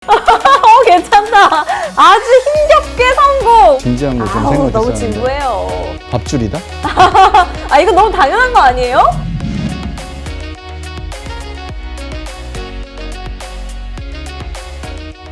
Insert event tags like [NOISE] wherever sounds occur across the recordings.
[LAUGHS] 어 괜찮다. 아주 힘겹게 성공. 진지한 거 좀 아우 너무 진부해요. 밥줄이다? [LAUGHS] 아 이거 너무 당연한 거 아니에요?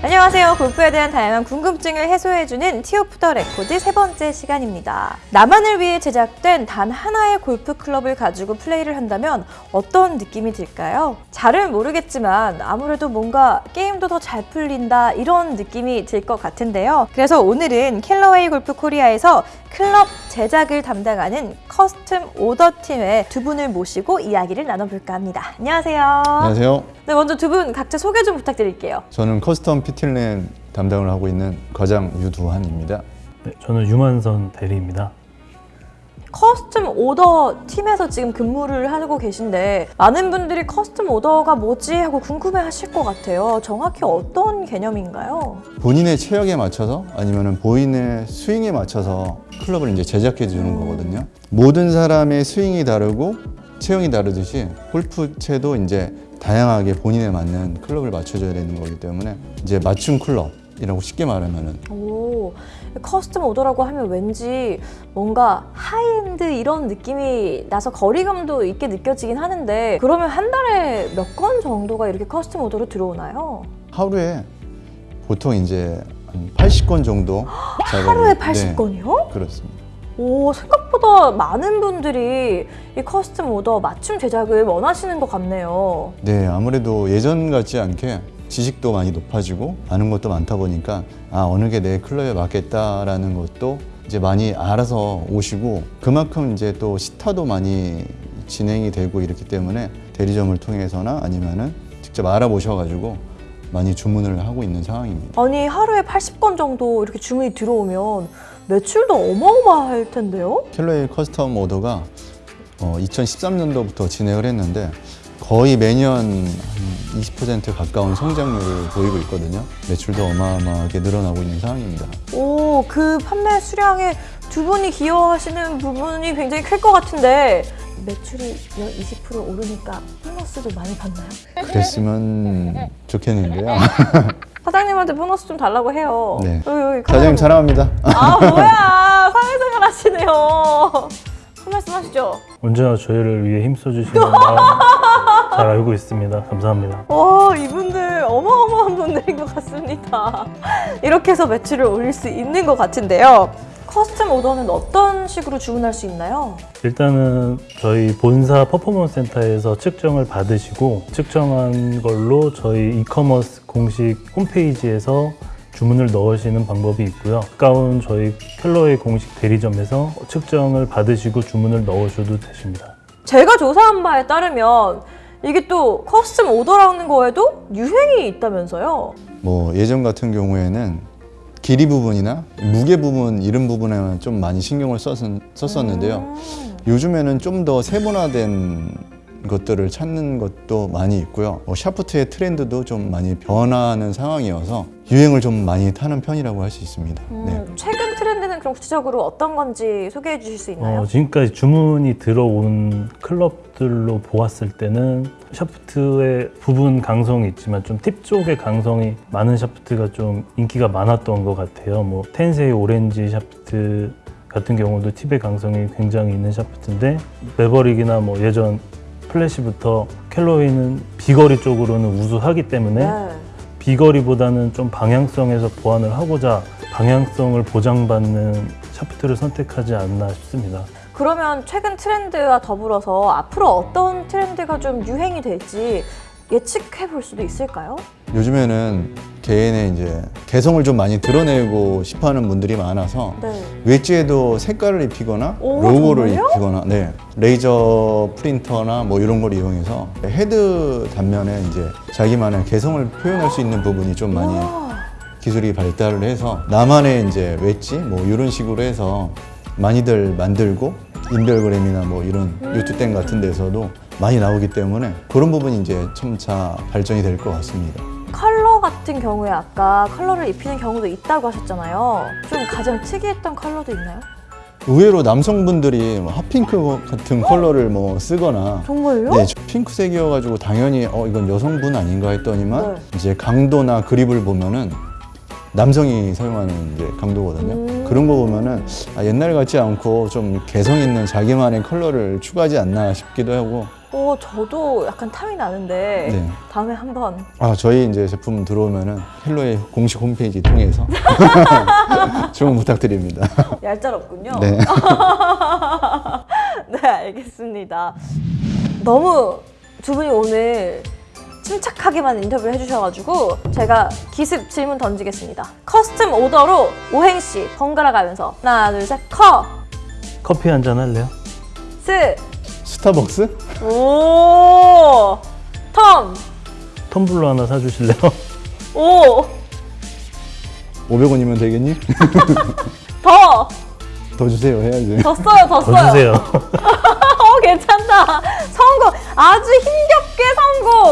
안녕하세요. 골프에 대한 다양한 궁금증을 해소해주는 Tee Off the Record 세 번째 시간입니다. 나만을 위해 제작된 단 하나의 골프 클럽을 가지고 플레이를 한다면 어떤 느낌이 들까요? 잘은 모르겠지만 아무래도 뭔가 게임도 더 잘 풀린다 이런 느낌이 들 것 같은데요. 그래서 오늘은 캘러웨이 골프 코리아에서 클럽 제작을 담당하는 custom order 팀의 두 분을 모시고 이야기를 나눠볼까 합니다. 안녕하세요. 안녕하세요. 네, 먼저 두 분 각자 소개 좀 부탁드릴게요. 저는 custom fitting 담당을 하고 있는 과장 유두환입니다. 네, 저는 유만선 대리입니다. custom order 팀에서 지금 근무를 하고 계신데 많은 분들이 custom order가 뭐지 하고 궁금해 하실 것 같아요. 정확히 어떤 개념인가요? 본인의 체력에 맞춰서 아니면 본인의 스윙에 맞춰서 클럽을 이제 제작해 주는 거거든요. 모든 사람의 스윙이 다르고 체형이 다르듯이 골프채도 이제 다양하게 본인에 맞는 클럽을 맞춰줘야 되는 거기 때문에 이제 맞춤 클럽 이라고 쉽게 말하면은 오, custom order라고 하면 왠지 뭔가 하이엔드 이런 느낌이 나서 거리감도 있게 느껴지긴 하는데 그러면 한 달에 몇 건 정도가 이렇게 custom order로 들어오나요? 하루에 보통 이제 한 80건 정도 하루에 네, 80건이요? 그렇습니다. 오, 생각보다 많은 분들이 이 custom order 맞춤 제작을 원하시는 것 같네요. 네, 아무래도 예전 같지 않게 지식도 많이 높아지고 아는 것도 많다 보니까 아 어느 게 내 클럽에 맞겠다라는 것도 이제 많이 알아서 오시고 그만큼 이제 또 시타도 많이 진행이 되고 이렇기 때문에 대리점을 통해서나 아니면은 직접 알아보셔가지고 많이 주문을 하고 있는 상황입니다. 아니, 하루에 80건 정도 이렇게 주문이 들어오면 매출도 어마어마할 텐데요? 캘러웨이 custom order가 어, 2013년도부터 진행을 했는데 거의 매년 한20% 가까운 성장률을 보이고 있거든요. 매출도 어마어마하게 늘어나고 있는 상황입니다. 오, 그 판매 수량에 두 분이 기여하시는 부분이 굉장히 클 것 같은데 매출이 20% 오르니까 보너스도 많이 받나요? 그랬으면 좋겠는데요. [LAUGHS] 사장님한테 보너스 좀 달라고 해요. 네. 여기, 여기 사장님 사랑합니다. 아 [LAUGHS] 뭐야 사회생활 하시네요. 한 말씀 하시죠. 언제나 저희를 위해 힘써주시는 마음 [LAUGHS] 잘 알고 있습니다. 감사합니다. 와 이분들 어마어마한 분들인 것 같습니다. [LAUGHS] 이렇게 해서 매출을 올릴 수 있는 것 같은데요. custom order는 어떤 식으로 주문할 수 있나요? 일단은 저희 본사 퍼포먼스 센터에서 측정을 받으시고 측정한 걸로 저희 이커머스 공식 홈페이지에서 주문을 넣으시는 방법이 있고요. 가까운 저희 캘러웨이 공식 대리점에서 측정을 받으시고 주문을 넣으셔도 되십니다. 제가 조사한 바에 따르면 이게 또 custom order라는 거에도 유행이 있다면서요? 뭐 예전 같은 경우에는 길이 부분이나 무게 부분 이런 부분에만 좀 많이 신경을 썼, 썼었는데요. 음. 요즘에는 좀 더 세분화된 것들을 찾는 것도 많이 있고요. 뭐 샤프트의 트렌드도 좀 많이 변하는 상황이어서 유행을 좀 많이 타는 편이라고 할 수 있습니다. 음, 네. 최근 그럼 구체적으로 어떤 건지 소개해 주실 수 있나요? 어, 지금까지 주문이 들어온 클럽들로 보았을 때는 샤프트의 부분 강성이 있지만 좀 팁 쪽의 강성이 많은 샤프트가 좀 인기가 많았던 것 같아요. 뭐 텐세이 오렌지 샤프트 같은 경우도 팁의 강성이 굉장히 있는 샤프트인데 매버릭이나 뭐 예전 플래시부터 캘러웨이는 비거리 쪽으로는 우수하기 때문에 네. 비거리보다는 좀 방향성에서 보완을 하고자 방향성을 보장받는 샤프트를 선택하지 않나 싶습니다. 그러면 최근 트렌드와 더불어서 앞으로 어떤 트렌드가 좀 유행이 될지 예측해 볼 수도 있을까요? 요즘에는 개인의 이제 개성을 좀 많이 드러내고 싶어하는 분들이 많아서 네. 웨지에도 색깔을 입히거나 오, 로고를 정말요? 입히거나 네 레이저 프린터나 뭐 이런 걸 이용해서 헤드 단면에 이제 자기만의 개성을 표현할 수 있는 부분이 좀 많이 와, 기술이 발달을 해서 나만의 이제 웨지 뭐 이런 식으로 해서 많이들 만들고 인별그램이나 뭐 이런 유튜땡 같은 데서도 많이 나오기 때문에 그런 부분이 이제 점차 발전이 될 것 같습니다. 컬러 같은 경우에 아까 컬러를 입히는 경우도 있다고 하셨잖아요. 좀 가장 특이했던 컬러도 있나요? 의외로 남성분들이 뭐 hot pink 같은 컬러를 뭐 쓰거나 정말요? 네, 핑크색이어가지고 당연히 어 이건 여성분 아닌가 했더니만 네. 이제 강도나 그립을 보면은 남성이 사용하는 이제 강도거든요. 음. 그런 거 보면은 아, 옛날 같지 않고 좀 개성 있는 자기만의 컬러를 추가하지 않나 싶기도 하고. 어, 저도 약간 탐이 나는데 네. 다음에 한번 아 저희 이제 제품 들어오면은 헬로의 공식 홈페이지 통해서 [LAUGHS] 주문 부탁드립니다. 얄짤없군요. 네. [LAUGHS] 네, 알겠습니다. 너무 두 분이 오늘 침착하게만 인터뷰를 해주셔가지고 제가 기습 질문 던지겠습니다. custom order로 오행시 번갈아 가면서 하나, 둘, 셋, 커, 커피 한 잔 할래요? 스, 스타벅스? 오, 텀, 텀블러 하나 사주실래요? 오, 500원이면 되겠니? [LAUGHS] 더, 더 주세요 해야지. 더 써요, 더 더 써요. 주세요. [LAUGHS] 어, 괜찮다. 성공. 아주 성공.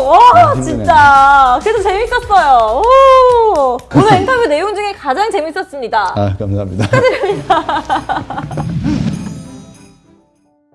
와, 아. 진짜. 그래도 재밌었어요. 오. 오늘 인터뷰 내용 중에 가장 재밌었습니다. 아 감사합니다. [LAUGHS]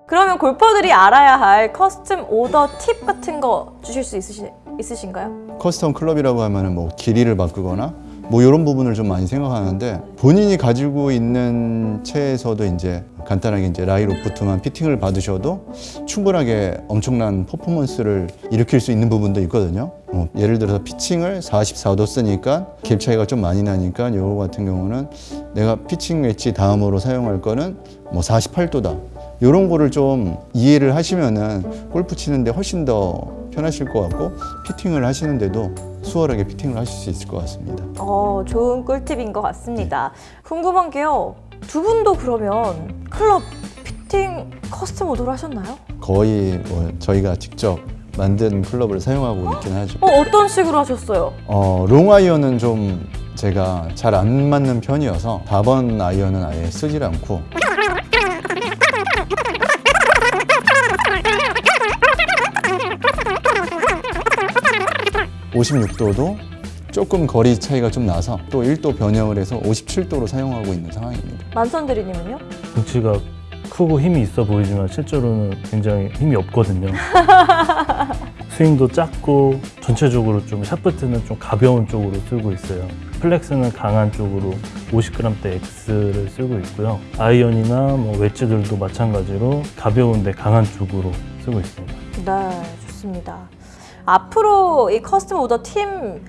그러면 골퍼들이 알아야 할 custom order 팁 같은 거 주실 수 있으시, 있으신가요? custom 클럽이라고 하면 은 뭐 길이를 바꾸거나 뭐 이런 부분을 좀 많이 생각하는데 본인이 가지고 있는 채에서도 이제 간단하게 이제 라이 로프트만 피팅을 받으셔도 충분하게 엄청난 퍼포먼스를 일으킬 수 있는 부분도 있거든요. 어, 예를 들어서 피칭을 44도 쓰니까 갭 차이가 좀 많이 나니까 이거 같은 경우는 내가 피칭 웨지 다음으로 사용할 거는 뭐 48도다. 이런 거를 좀 이해를 하시면은 골프 치는데 훨씬 더 편하실 것 같고 fitting을 하시는데도 수월하게 fitting을 하실 수 있을 것 같습니다. 어, 좋은 꿀팁인 것 같습니다. 궁금한 게요. 두 분도 그러면 클럽 fitting custom order를 하셨나요? 거의 뭐 저희가 직접 만든 클럽을 사용하고 있긴 하죠. 어, 어떤 식으로 하셨어요? 어, 롱 아이언은 좀 제가 잘 안 맞는 편이어서 4번 아이언은 아예 쓰질 않고 56도도 조금 거리 차이가 좀 나서 또 1도 변형을 해서 57도로 사용하고 있는 상황입니다. 만선 대리님은요? 덩치가 크고 힘이 있어 보이지만 실제로는 굉장히 힘이 없거든요. [LAUGHS] 스윙도 작고 전체적으로 좀 샤프트는 좀 가벼운 쪽으로 쓰고 있어요. flex는 강한 쪽으로 50g대 X를 쓰고 있고요. 아이언이나 뭐 웨지들도 마찬가지로 가벼운데 강한 쪽으로 쓰고 있습니다. 네, 좋습니다. 앞으로 이 custom order 팀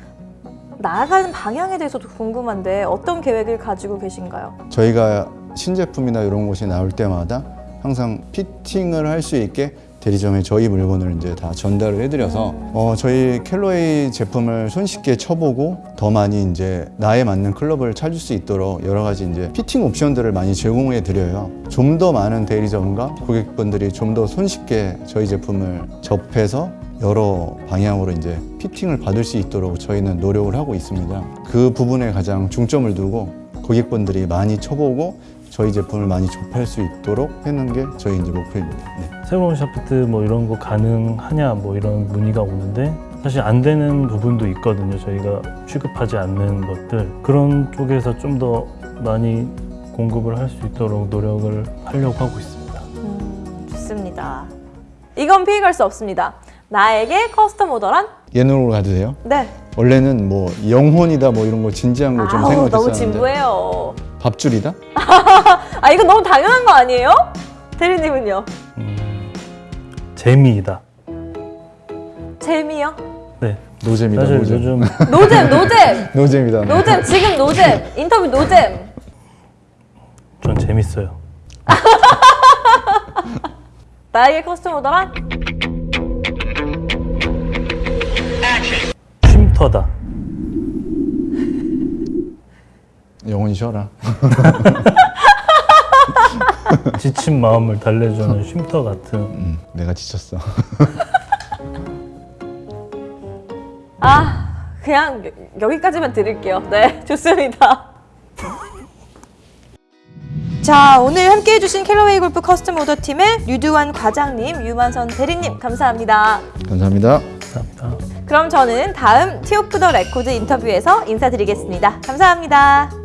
나아가는 방향에 대해서도 궁금한데 어떤 계획을 가지고 계신가요? 저희가 신제품이나 이런 것이 나올 때마다 항상 fitting을 할 수 있게 대리점에 저희 물건을 이제 다 전달을 해드려서 어, 저희 캘러웨이 제품을 손쉽게 쳐보고 더 많이 이제 나에 맞는 클럽을 찾을 수 있도록 여러 가지 이제 피팅 옵션들을 많이 제공해 드려요. 좀 더 많은 대리점과 고객분들이 좀 더 손쉽게 저희 제품을 접해서 여러 방향으로 이제 피팅을 받을 수 있도록 저희는 노력을 하고 있습니다. 그 부분에 가장 중점을 두고 고객분들이 많이 쳐보고 저희 제품을 많이 접할 수 있도록 하는 게 저희 이제 목표입니다. 네. 새로운 샤프트 뭐 이런 거 가능하냐 뭐 이런 문의가 오는데 사실 안 되는 부분도 있거든요. 저희가 취급하지 않는 것들 그런 쪽에서 좀 더 많이 공급을 할 수 있도록 노력을 하려고 하고 있습니다. 음, 좋습니다. 이건 피해갈 수 없습니다. 나에게 custom order란? 예능으로 가도 돼요? 네. 원래는 뭐 영혼이다 뭐 이런 거 진지한 거좀 아우, 너무 생각했었는데 진부해요. 밥줄이다? [LAUGHS] 아, 이거 너무 당연한 거 아니에요? 대리님은요? 음, 재미이다. 재미요? 네. 노잼이다 사실 노잼. 요즘 [LAUGHS] 노잼, 노잼! [LAUGHS] 노잼이다. 노잼, 지금 노잼! 인터뷰 노잼! 전 재밌어요. 나에게 custom order란? 쉼터다. 영혼이 쉬어라. [LAUGHS] 지친 마음을 달래주는 쉼터 같은 음, 내가 지쳤어. [LAUGHS] 아, 그냥 여- 여기까지만 들을게요. 네, [LAUGHS] 좋습니다. 자, 오늘 함께 해 주신 캘러웨이 골프 custom order 팀의 류두환 과장님, 유만선 대리님, 감사합니다. 감사합니다. 감사합니다. 그럼 저는 다음 Tee Off the Record 인터뷰에서 인사드리겠습니다. 감사합니다.